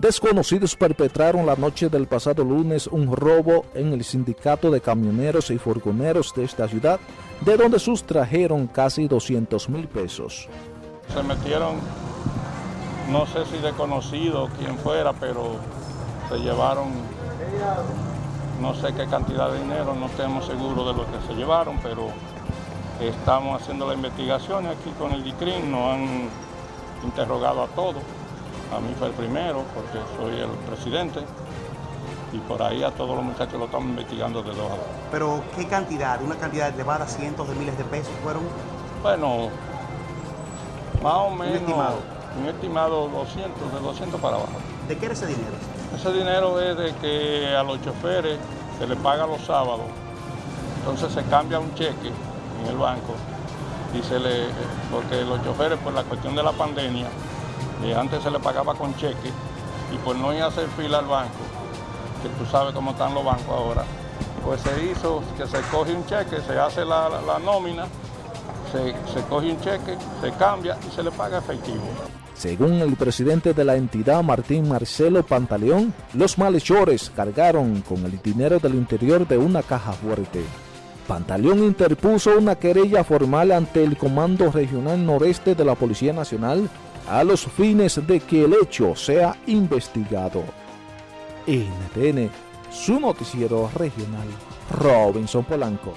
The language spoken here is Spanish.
Desconocidos perpetraron la noche del pasado lunes un robo en el sindicato de camioneros y furgoneros de esta ciudad, de donde sustrajeron casi 200 mil pesos. Se metieron, no sé si desconocido quién fuera, pero se llevaron no sé qué cantidad de dinero, no estamos seguros de lo que se llevaron, pero estamos haciendo la investigación aquí con el DICRIN, nos han interrogado a todos. A mí fue el primero porque soy el presidente y por ahí a todos los muchachos lo estamos investigando de dos a dos. ¿Pero qué cantidad? ¿Una cantidad elevada, cientos de miles de pesos fueron? Bueno, más o menos un estimado, un estimado 200, de 200 para abajo. ¿De qué era ese dinero? Ese dinero es de que a los choferes se les paga los sábados, entonces se cambia un cheque en el banco y se le, porque los choferes por la cuestión de la pandemia antes se le pagaba con cheque y por no ir a hacer fila al banco, que tú sabes cómo están los bancos ahora, pues se hizo que se coge un cheque, se hace la, nómina, se, se coge un cheque, se cambia y se le paga efectivo. Según el presidente de la entidad, Martín Marcelo Pantaleón, los malhechores cargaron con el dinero del interior de una caja fuerte. Pantaleón interpuso una querella formal ante el Comando Regional Noreste de la Policía Nacional a los fines de que el hecho sea investigado. NTN, su noticiero regional, Robinson Polanco.